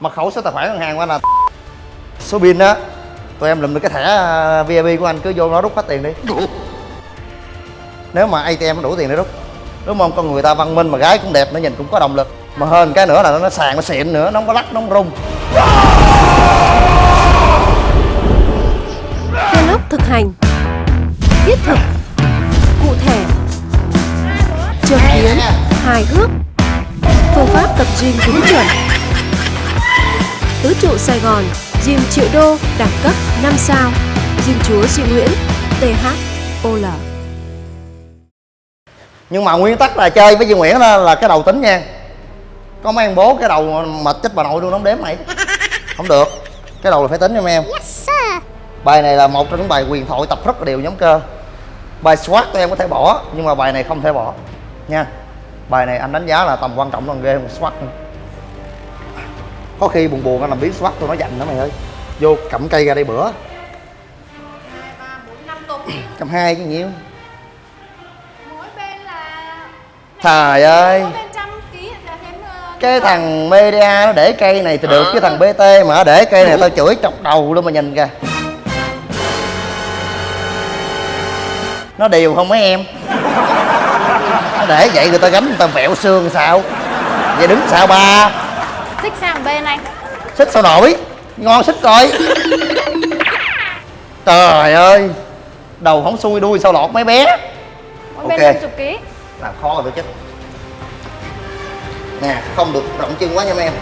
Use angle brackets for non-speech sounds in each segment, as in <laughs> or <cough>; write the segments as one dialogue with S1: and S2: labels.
S1: mật khẩu số tài khoản ngân hàng của anh là <laughs> số pin á. Tụi em lụm được cái thẻ à, VIP của anh cứ vô nó rút hết tiền đi. Nếu mà ATM đủ tiền để rút. Đúng không? Con người ta văn minh mà gái cũng đẹp nó nhìn cũng có động lực. Mà hơn cái nữa là nó sàn nó xịn nữa nó không có lắc nó không rung.
S2: Vlog thực hành. Thiết thực. Cụ thể. Châm biếm Hài hước. Phương pháp tập gym đúng chuẩn Trụ Sài Gòn Gym triệu đô Đẳng cấp 5 sao. Gym chúa Duy Nguyễn THOL
S1: nhưng mà nguyên tắc là chơi với Duy Nguyễn là, là cái đầu tính nha. Có mấy bố cái đầu mệt chết bà nội luôn nó không đếm mày. Không được. Cái đầu là phải tính mấy em. Bài này là một trong những bài quyền thoại tập rất là đều nhóm cơ. Bài squat tụi em có thể bỏ nhưng mà bài này không thể bỏ. Nha. Bài này anh đánh giá là tầm quan trọng hơn ghê một squat nữa. Có khi buồn buồn anh làm biến squat tôi nó dành đó mày ơi. Vô cầm cây ra đây bữa. Cầm hai cái nhiêu?
S3: Mỗi bên là
S1: trời ơi. Cái thằng media nó để cây này thì được cái thằng bt mà để cây này tao chửi chọc đầu luôn mà nhìn kìa. Nó đều không mấy em. Nó để vậy người ta gánh người ta vẹo xương sao? Vậy đứng sao ba
S3: xích sang bên anh.
S1: Xích sao nổi? Ngon xích coi trời ơi đầu không xuôi đuôi sao lọt mấy bé.
S3: Mỗi bên
S1: Ok.
S3: năm chục ký.
S1: Làm khó rồi tôi chết. Nè không được rộng chân quá nha mấy em.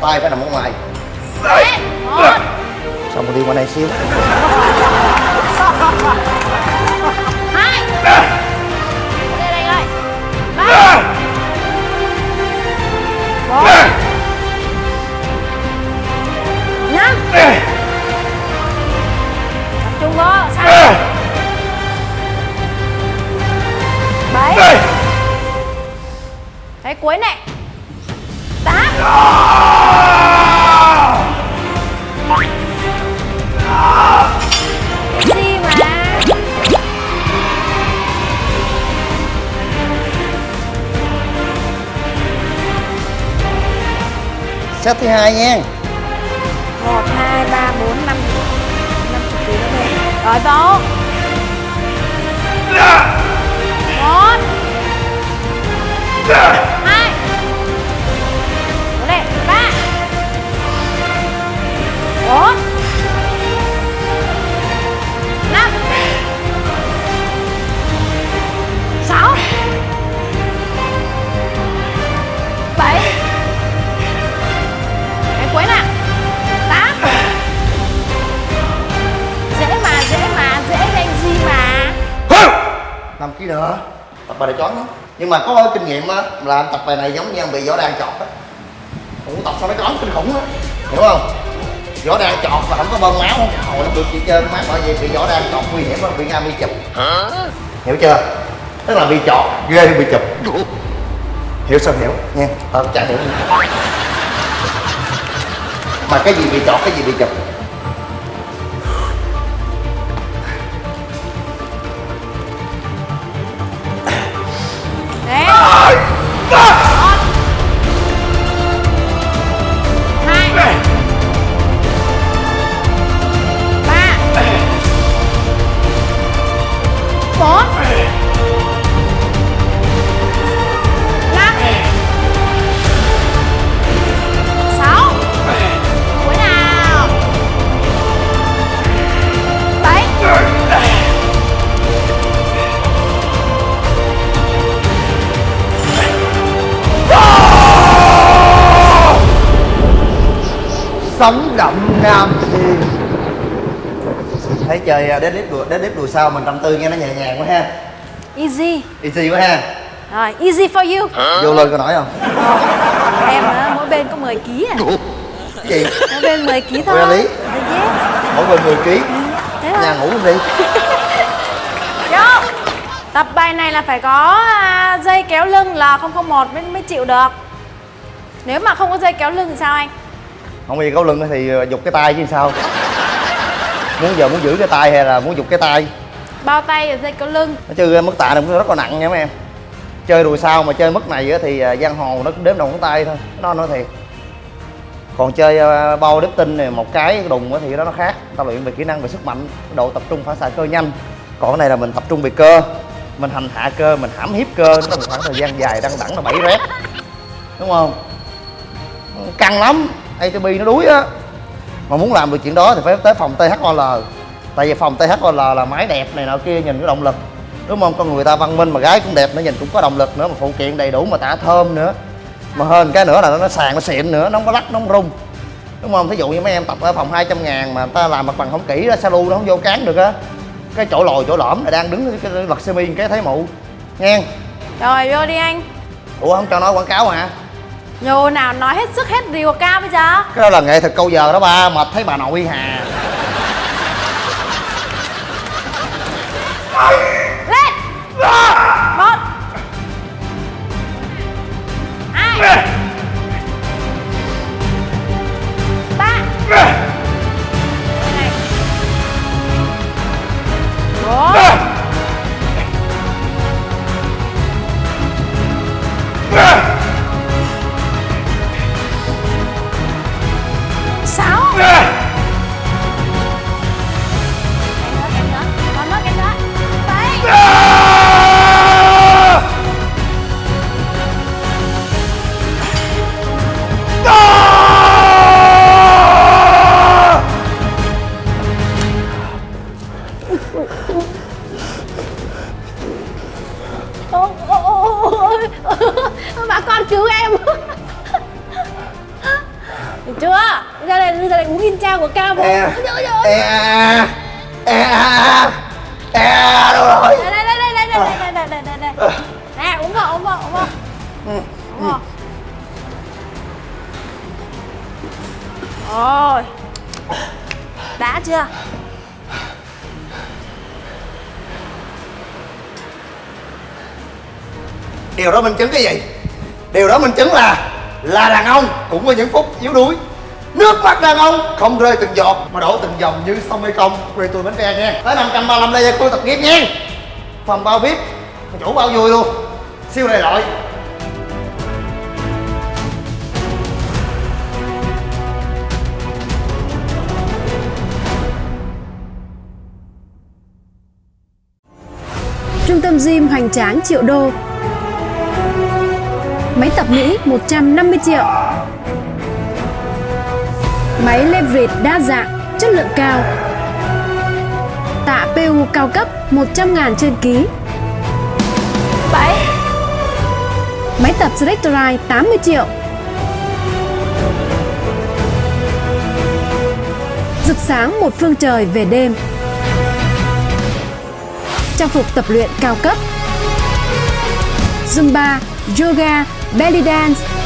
S1: Tay phải nằm ở ngoài.
S3: Đấy, một
S1: xong rồi đi qua đây xíu <laughs>
S3: tập trung vô bảy cái cuối này tám gì mà
S1: set thứ hai nha?
S3: 1, 2, 3, 4, 5 50 kg nữa đây Rồi
S1: dạ. Tố 1 dạ. Bài choáng lắm nhưng mà có kinh nghiệm á là anh tập bài này giống như anh bị võ đan chọt á. Cũng tập sao nó choáng kinh khủng á hiểu không? Võ đan chọt là không có bơm máu không hồi nó được chị chơi mát bởi vì bị võ đan chọt nguy hiểm bị nga bị chụp. Hiểu chưa? Tức là bị chọt ghê bị chụp. Hiểu sao hiểu? Nha tao chả hiểu. Mà cái gì bị chọt cái gì bị chụp sống động nam thiên thấy chơi à, deadlift đùa deadlift đùa sao mình tâm tư nghe nó nhẹ nhàng quá ha
S3: Easy.
S1: easy quá ha
S3: Rồi, easy for you.
S1: vô lên coi nổi không
S3: Em á, mỗi bên có 10 kg à.
S1: gì
S3: Mỗi bên 10 kg thôi. Yes.
S1: mỗi bên 10 kg
S3: Thế thôi.
S1: nhà ngủ luôn đi <laughs>
S3: Vô. Tập bài này là phải có à, dây kéo lưng là 001 mới mới chịu được. Nếu mà không có dây kéo lưng thì sao anh?
S1: Không gì có lưng thì à, giục cái tay chứ sao? Muốn giờ muốn giữ cái tay hay là muốn giục cái tay?
S3: Bao tay và dây kéo lưng.
S1: nó chứ mức tạ này cũng rất là nặng nha mấy em. Chơi đùi sao mà chơi mức này thì à, giang hồ nó đếm đầu ngón tay thôi nó nói thiệt. Còn chơi bao đếp tinh này một cái đùng thì đó nó khác. Ta luyện về kỹ năng về sức mạnh độ tập trung phản xạ cơ nhanh. Còn cái này là mình tập trung về cơ mình hành hạ cơ mình hãm hiếp cơ. Nó một khoảng thời gian dài đăng đẳng là bảy rep. Đúng không? Căng lắm ATP nó đuối á. Mà muốn làm được chuyện đó thì phải tới phòng THOL tại vì phòng THOL là máy đẹp này nọ kia nhìn có động lực. Đúng không? Con người ta văn minh mà gái cũng đẹp nữa nhìn cũng có động lực nữa mà phụ kiện đầy đủ mà tả thơm nữa. Mà hơn cái nữa là nó sàn nó xịn nữa nó không có lắc nó không rung. Đúng không? Thí dụ như mấy em tập ở phòng 200 ngàn mà ta làm mặt bằng không kỹ đó salu nó không vô cán được á. Cái chỗ lồi chỗ lõm là đang đứng cái lật semi cái thấy mụ. Nghe.
S3: Rồi vô đi anh.
S1: Ủa không cho nói quảng cáo hả
S3: Nhô nào nói hết sức hết rìu ca bây giờ.
S1: Cái đó là nghệ thuật câu giờ đó ba mệt thấy bà nội hà.
S3: Lên
S1: e e e e đâu rồi?
S3: Đây, đây, đây, đây, đây, đây, đây, đây, đây, đây. Nè, uống vào, uống vào, uống vào. Uống vào. Rồi. Đã chưa?
S1: điều đó minh chứng cái gì? Điều đó minh chứng là là đàn ông cũng có những phút yếu đuối nước mắt đàn ông. Không rơi từng giọt mà đổ từng dòng như sông mê công. Quê tôi bến tre nha. Tới năm trăm ba mươi đây khu tập nghiệp nha. Phòng bao vip chủ bao vui luôn. Siêu đại loại.
S2: Trung tâm gym hoành tráng triệu đô. Máy tập Mỹ 150 triệu Máy leverage đa dạng, chất lượng cao. Tạ PU cao cấp 100 ngàn trên ký.
S3: Bảy.
S2: Máy tập Selectorite 80 triệu. Rực sáng một phương trời về đêm. Trang phục tập luyện cao cấp. Zumba, Yoga, Belly Dance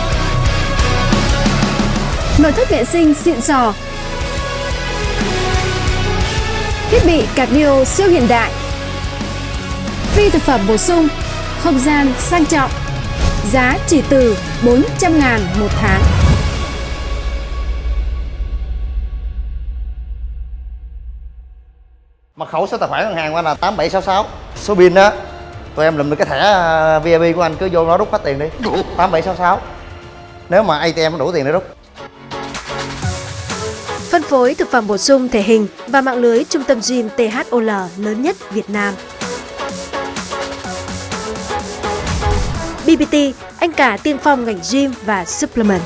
S2: Nội thất vệ sinh xịn sò. Thiết bị cardio siêu hiện đại. Phi thực phẩm bổ sung Không gian sang trọng Giá chỉ từ 400 ngàn một tháng.
S1: Mật khẩu số tài khoản ngân hàng của anh là 8766 số pin đó tụi em lụm được cái thẻ à, VIP của anh cứ vô nó rút hết tiền đi. 8766 nếu mà ATM nó đủ tiền để rút
S2: phối thực phẩm bổ sung thể hình và mạng lưới trung tâm gym THOL lớn nhất Việt Nam. BBT, anh cả tiên phong ngành gym và supplement.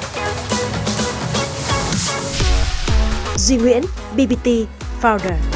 S2: Duy Nguyễn, BBT Founder.